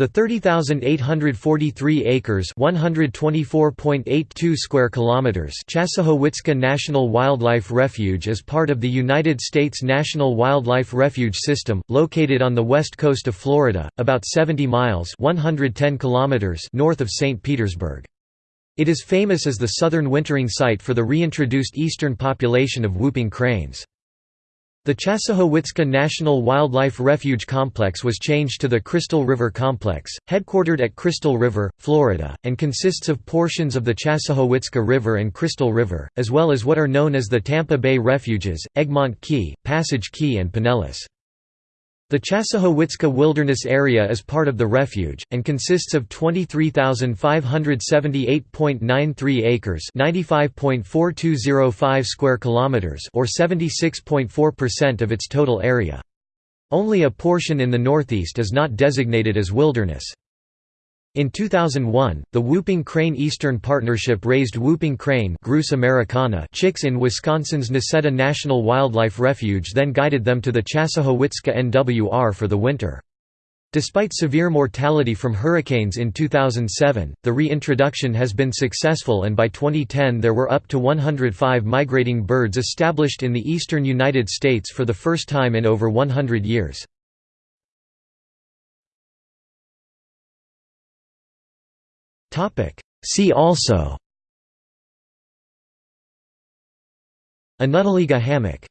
The 30,843 acres (124.82 square kilometers) National Wildlife Refuge is part of the United States National Wildlife Refuge System, located on the west coast of Florida, about 70 miles (110 kilometers) north of St. Petersburg. It is famous as the southern wintering site for the reintroduced eastern population of whooping cranes. The Chassahowitzka National Wildlife Refuge Complex was changed to the Crystal River Complex, headquartered at Crystal River, Florida, and consists of portions of the Chassahowitzka River and Crystal River, as well as what are known as the Tampa Bay Refuges, Egmont Key, Passage Key and Pinellas. The Chassahowitzka Wilderness Area is part of the refuge, and consists of 23,578.93 acres (95.4205 square kilometers) or 76.4% of its total area. Only a portion in the northeast is not designated as wilderness. In 2001, the Whooping Crane Eastern Partnership raised whooping crane Grus americana chicks in Wisconsin's Necedah National Wildlife Refuge then guided them to the Chassahowitzka NWR for the winter. Despite severe mortality from hurricanes in 2007, the reintroduction has been successful and by 2010 there were up to 105 migrating birds established in the eastern United States for the first time in over 100 years. See also. Annutteliga hammock